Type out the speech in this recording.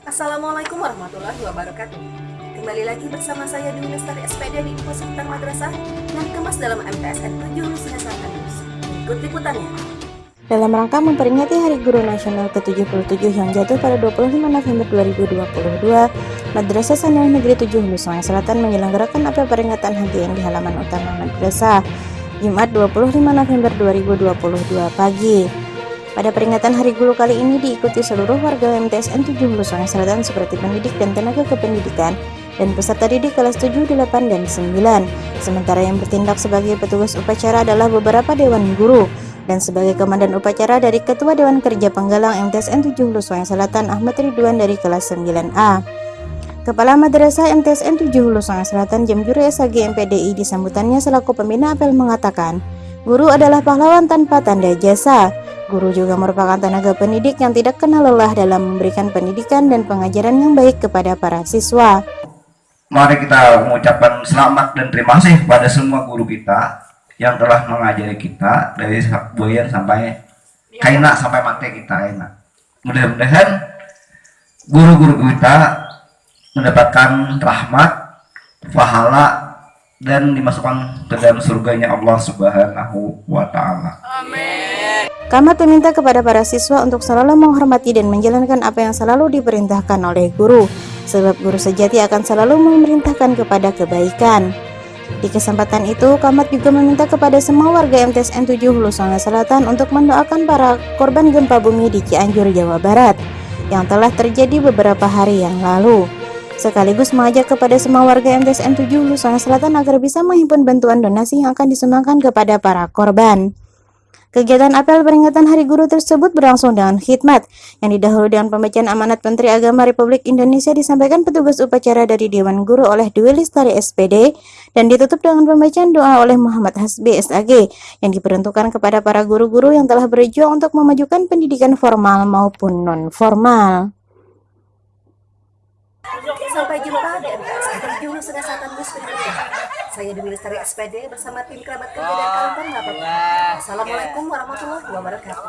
Assalamualaikum warahmatullahi wabarakatuh. Kembali lagi bersama saya Dewi Lestari SPD di Info Seputar Madrasah yang dikemas dalam MTSN 7 Hulusinya Selatan. Ikut liputannya. Dalam rangka memperingati Hari Guru Nasional ke-77 yang jatuh pada 25 November 2022, Madrasah Sanawiyah Negeri 7 Hulu Selatan menyelenggarakan apel peringatan HGN di halaman utama madrasah Jumat 25 November 2022 pagi. Pada peringatan Hari Guru kali ini diikuti seluruh warga MTSN 7 Hulu Sungai Selatan seperti pendidik dan tenaga kependidikan dan peserta didik kelas 7, 8, dan 9. Sementara yang bertindak sebagai petugas upacara adalah beberapa dewan guru dan sebagai komandan upacara dari Ketua Dewan Kerja Penggalang MTSN 7 Hulu Sungai Selatan Ahmad Ridwan dari kelas 9A. Kepala Madrasah MTSN 7 Hulu Sungai Selatan Jamjuri SAG MPDI di sambutannya selaku pembina apel mengatakan, Guru adalah pahlawan tanpa tanda jasa. Guru juga merupakan tenaga pendidik yang tidak kenal lelah dalam memberikan pendidikan dan pengajaran yang baik kepada para siswa. Mari kita mengucapkan selamat dan terima kasih kepada semua guru kita yang telah mengajari kita dari buayan sampai kaina sampai mati kita enak. Mudah-mudahan guru-guru kita mendapatkan rahmat, pahala dan dimasukkan ke dalam surganya Allah Subhanahu wa taala. Kamat meminta kepada para siswa untuk selalu menghormati dan menjalankan apa yang selalu diperintahkan oleh guru, sebab guru sejati akan selalu memerintahkan kepada kebaikan. Di kesempatan itu, Kamat juga meminta kepada semua warga MTSN 7 Hulu Sungai Selatan untuk mendoakan para korban gempa bumi di Cianjur, Jawa Barat yang telah terjadi beberapa hari yang lalu. Sekaligus mengajak kepada semua warga MTSN 7 Hulu Sungai Selatan agar bisa menghimpun bantuan donasi yang akan disumbangkan kepada para korban. Kegiatan apel peringatan Hari Guru tersebut berlangsung dengan khidmat yang didahului dengan pembacaan amanat Menteri Agama Republik Indonesia disampaikan petugas upacara dari Dewan Guru oleh Dwi Lestari SPD dan ditutup dengan pembacaan doa oleh Muhammad Hasbi SAG yang diperuntukkan kepada para guru-guru yang telah berjuang untuk memajukan pendidikan formal maupun non-formal. Sampai jumpa di MTSN 7 Hulusinya Selatan News berikutnya. Saya Dewi Lestari SPD bersama tim kerabat kerja dan kawan-kawan. Assalamualaikum warahmatullahi wabarakatuh.